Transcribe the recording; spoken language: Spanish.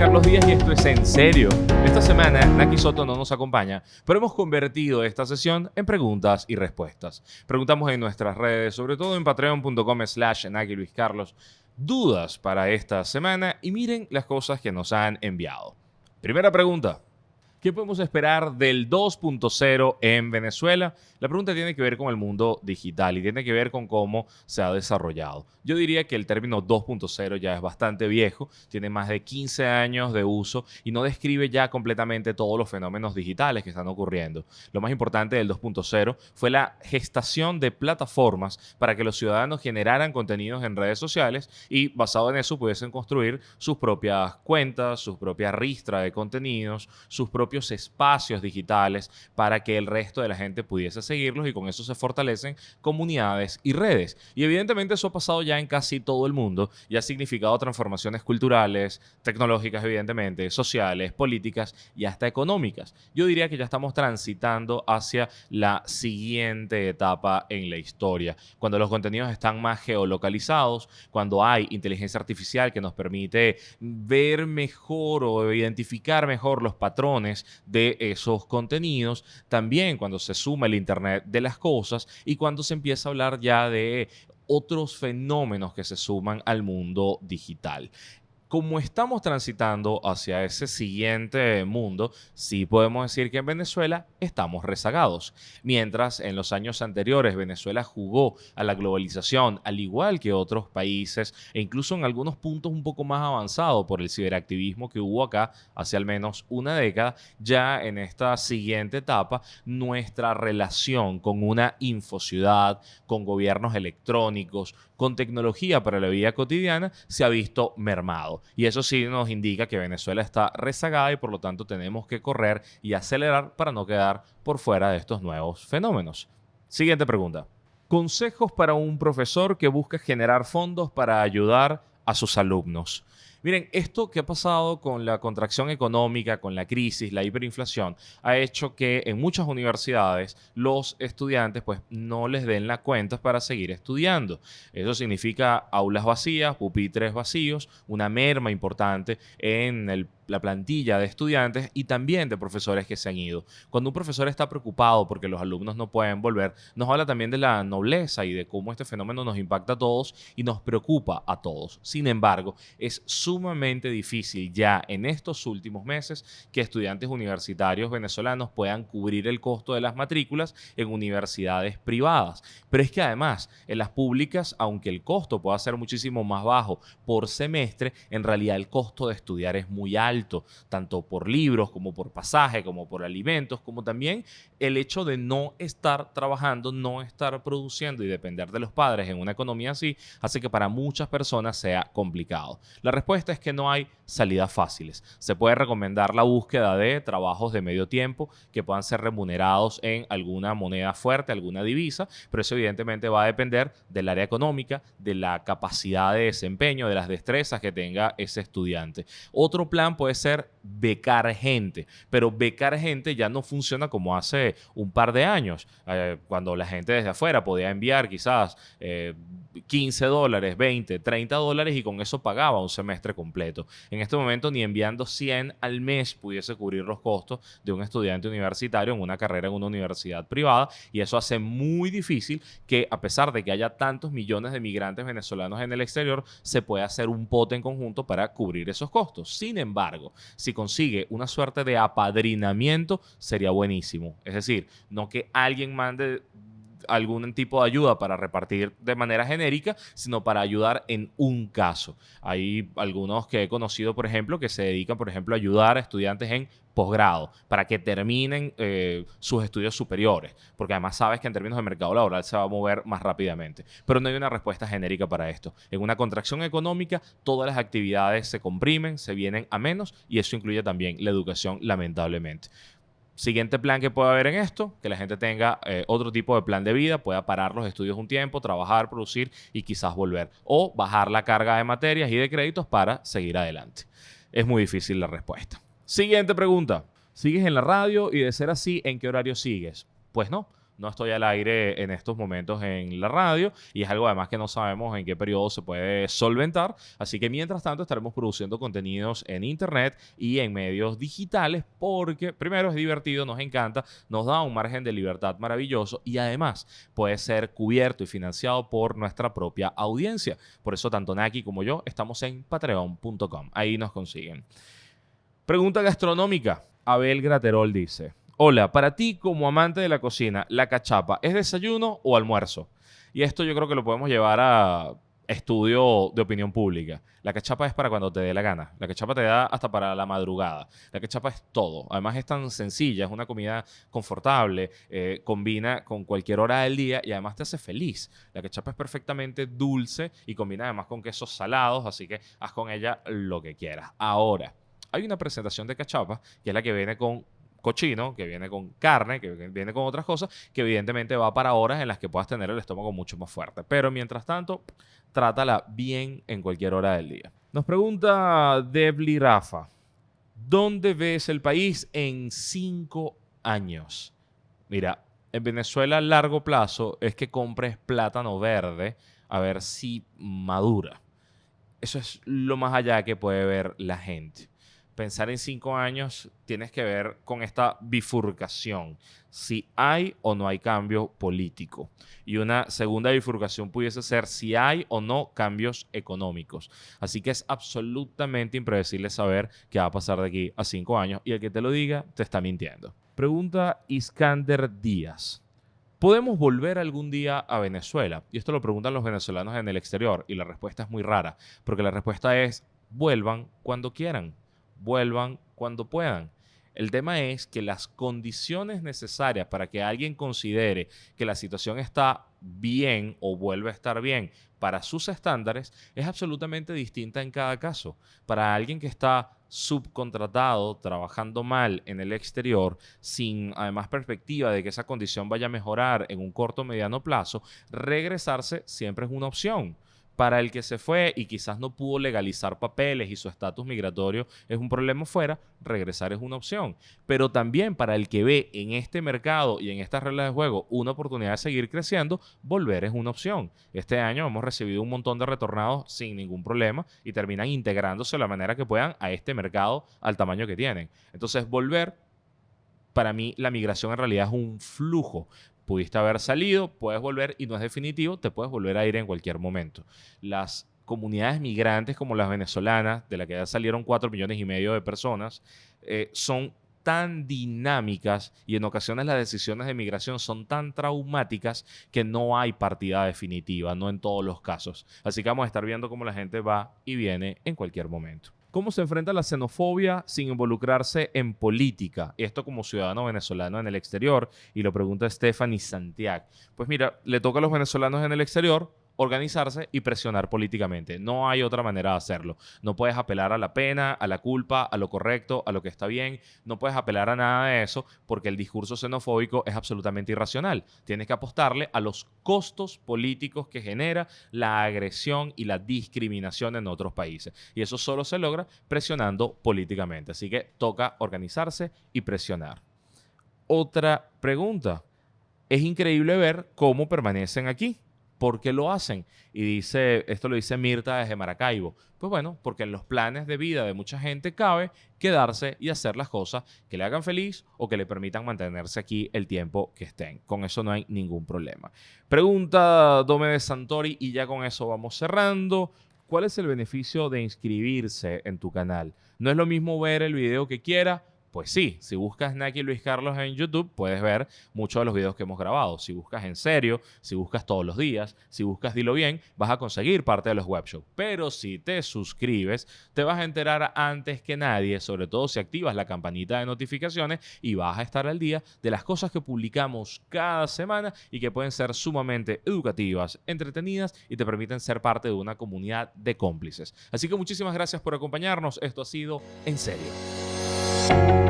Carlos Díaz y esto es En Serio. Esta semana Naki Soto no nos acompaña, pero hemos convertido esta sesión en preguntas y respuestas. Preguntamos en nuestras redes, sobre todo en patreon.com slash Naki Luis Carlos, dudas para esta semana y miren las cosas que nos han enviado. Primera pregunta. ¿Qué podemos esperar del 2.0 en Venezuela? La pregunta tiene que ver con el mundo digital y tiene que ver con cómo se ha desarrollado. Yo diría que el término 2.0 ya es bastante viejo, tiene más de 15 años de uso y no describe ya completamente todos los fenómenos digitales que están ocurriendo. Lo más importante del 2.0 fue la gestación de plataformas para que los ciudadanos generaran contenidos en redes sociales y basado en eso pudiesen construir sus propias cuentas, sus propias ristras de contenidos, sus espacios digitales para que el resto de la gente pudiese seguirlos y con eso se fortalecen comunidades y redes. Y evidentemente eso ha pasado ya en casi todo el mundo y ha significado transformaciones culturales, tecnológicas evidentemente, sociales, políticas y hasta económicas. Yo diría que ya estamos transitando hacia la siguiente etapa en la historia, cuando los contenidos están más geolocalizados, cuando hay inteligencia artificial que nos permite ver mejor o identificar mejor los patrones de esos contenidos, también cuando se suma el Internet de las Cosas y cuando se empieza a hablar ya de otros fenómenos que se suman al mundo digital como estamos transitando hacia ese siguiente mundo, sí podemos decir que en Venezuela estamos rezagados. Mientras en los años anteriores Venezuela jugó a la globalización, al igual que otros países, e incluso en algunos puntos un poco más avanzado por el ciberactivismo que hubo acá hace al menos una década, ya en esta siguiente etapa, nuestra relación con una infociudad, con gobiernos electrónicos, con tecnología para la vida cotidiana, se ha visto mermado. Y eso sí nos indica que Venezuela está rezagada y por lo tanto tenemos que correr y acelerar para no quedar por fuera de estos nuevos fenómenos. Siguiente pregunta. Consejos para un profesor que busca generar fondos para ayudar a sus alumnos. Miren, esto que ha pasado con la contracción económica, con la crisis, la hiperinflación, ha hecho que en muchas universidades los estudiantes pues no les den las cuentas para seguir estudiando. Eso significa aulas vacías, pupitres vacíos, una merma importante en el la plantilla de estudiantes y también de profesores que se han ido. Cuando un profesor está preocupado porque los alumnos no pueden volver, nos habla también de la nobleza y de cómo este fenómeno nos impacta a todos y nos preocupa a todos. Sin embargo, es sumamente difícil ya en estos últimos meses que estudiantes universitarios venezolanos puedan cubrir el costo de las matrículas en universidades privadas. Pero es que además, en las públicas, aunque el costo pueda ser muchísimo más bajo por semestre, en realidad el costo de estudiar es muy alto tanto por libros como por pasaje, como por alimentos, como también el hecho de no estar trabajando, no estar produciendo y depender de los padres en una economía así, hace que para muchas personas sea complicado. La respuesta es que no hay salidas fáciles. Se puede recomendar la búsqueda de trabajos de medio tiempo que puedan ser remunerados en alguna moneda fuerte, alguna divisa, pero eso evidentemente va a depender del área económica, de la capacidad de desempeño, de las destrezas que tenga ese estudiante. Otro plan puede ser becar gente, pero becar gente ya no funciona como hace un par de años, eh, cuando la gente desde afuera podía enviar quizás 15 eh, dólares, 20, 30 dólares y con eso pagaba un semestre completo. En este momento ni enviando 100 al mes pudiese cubrir los costos de un estudiante universitario en una carrera en una universidad privada y eso hace muy difícil que a pesar de que haya tantos millones de migrantes venezolanos en el exterior, se pueda hacer un pote en conjunto para cubrir esos costos. Sin embargo, si consigue una suerte de apadrinamiento, sería buenísimo. Es decir, no que alguien mande algún tipo de ayuda para repartir de manera genérica, sino para ayudar en un caso. Hay algunos que he conocido, por ejemplo, que se dedican, por ejemplo, a ayudar a estudiantes en posgrado para que terminen eh, sus estudios superiores, porque además sabes que en términos de mercado laboral se va a mover más rápidamente. Pero no hay una respuesta genérica para esto. En una contracción económica, todas las actividades se comprimen, se vienen a menos y eso incluye también la educación, lamentablemente. Siguiente plan que puede haber en esto, que la gente tenga eh, otro tipo de plan de vida, pueda parar los estudios un tiempo, trabajar, producir y quizás volver. O bajar la carga de materias y de créditos para seguir adelante. Es muy difícil la respuesta. Siguiente pregunta. ¿Sigues en la radio y de ser así, en qué horario sigues? Pues no, no estoy al aire en estos momentos en la radio y es algo además que no sabemos en qué periodo se puede solventar. Así que mientras tanto estaremos produciendo contenidos en internet y en medios digitales porque primero es divertido, nos encanta, nos da un margen de libertad maravilloso y además puede ser cubierto y financiado por nuestra propia audiencia. Por eso tanto Naki como yo estamos en patreon.com. Ahí nos consiguen. Pregunta gastronómica. Abel Graterol dice, hola, para ti como amante de la cocina, ¿la cachapa es desayuno o almuerzo? Y esto yo creo que lo podemos llevar a estudio de opinión pública. La cachapa es para cuando te dé la gana. La cachapa te da hasta para la madrugada. La cachapa es todo. Además es tan sencilla, es una comida confortable, eh, combina con cualquier hora del día y además te hace feliz. La cachapa es perfectamente dulce y combina además con quesos salados, así que haz con ella lo que quieras. Ahora, hay una presentación de cachapa que es la que viene con cochino, que viene con carne, que viene con otras cosas, que evidentemente va para horas en las que puedas tener el estómago mucho más fuerte. Pero mientras tanto, trátala bien en cualquier hora del día. Nos pregunta Debli Rafa, ¿dónde ves el país en cinco años? Mira, en Venezuela a largo plazo es que compres plátano verde a ver si madura. Eso es lo más allá que puede ver la gente pensar en cinco años, tienes que ver con esta bifurcación, si hay o no hay cambio político. Y una segunda bifurcación pudiese ser si hay o no cambios económicos. Así que es absolutamente impredecible saber qué va a pasar de aquí a cinco años y el que te lo diga te está mintiendo. Pregunta Iskander Díaz. ¿Podemos volver algún día a Venezuela? Y esto lo preguntan los venezolanos en el exterior y la respuesta es muy rara, porque la respuesta es vuelvan cuando quieran vuelvan cuando puedan. El tema es que las condiciones necesarias para que alguien considere que la situación está bien o vuelve a estar bien para sus estándares es absolutamente distinta en cada caso. Para alguien que está subcontratado, trabajando mal en el exterior, sin además perspectiva de que esa condición vaya a mejorar en un corto o mediano plazo, regresarse siempre es una opción para el que se fue y quizás no pudo legalizar papeles y su estatus migratorio es un problema fuera, regresar es una opción. Pero también para el que ve en este mercado y en estas reglas de juego una oportunidad de seguir creciendo, volver es una opción. Este año hemos recibido un montón de retornados sin ningún problema y terminan integrándose de la manera que puedan a este mercado al tamaño que tienen. Entonces, volver para mí la migración en realidad es un flujo pudiste haber salido, puedes volver y no es definitivo, te puedes volver a ir en cualquier momento. Las comunidades migrantes como las venezolanas, de la que ya salieron 4 millones y medio de personas, eh, son tan dinámicas y en ocasiones las decisiones de migración son tan traumáticas que no hay partida definitiva, no en todos los casos. Así que vamos a estar viendo cómo la gente va y viene en cualquier momento. ¿Cómo se enfrenta la xenofobia sin involucrarse en política? Esto como ciudadano venezolano en el exterior. Y lo pregunta Stephanie Santiago. Pues mira, le toca a los venezolanos en el exterior organizarse y presionar políticamente. No hay otra manera de hacerlo. No puedes apelar a la pena, a la culpa, a lo correcto, a lo que está bien. No puedes apelar a nada de eso porque el discurso xenofóbico es absolutamente irracional. Tienes que apostarle a los costos políticos que genera la agresión y la discriminación en otros países. Y eso solo se logra presionando políticamente. Así que toca organizarse y presionar. Otra pregunta. Es increíble ver cómo permanecen aquí ¿Por qué lo hacen? Y dice, esto lo dice Mirta desde Maracaibo. Pues bueno, porque en los planes de vida de mucha gente cabe quedarse y hacer las cosas que le hagan feliz o que le permitan mantenerse aquí el tiempo que estén. Con eso no hay ningún problema. Pregunta Dome de Santori y ya con eso vamos cerrando. ¿Cuál es el beneficio de inscribirse en tu canal? No es lo mismo ver el video que quiera pues sí, si buscas Naki Luis Carlos en YouTube, puedes ver muchos de los videos que hemos grabado. Si buscas en serio, si buscas todos los días, si buscas Dilo Bien, vas a conseguir parte de los webshows. Pero si te suscribes, te vas a enterar antes que nadie, sobre todo si activas la campanita de notificaciones y vas a estar al día de las cosas que publicamos cada semana y que pueden ser sumamente educativas, entretenidas y te permiten ser parte de una comunidad de cómplices. Así que muchísimas gracias por acompañarnos. Esto ha sido En Serio. you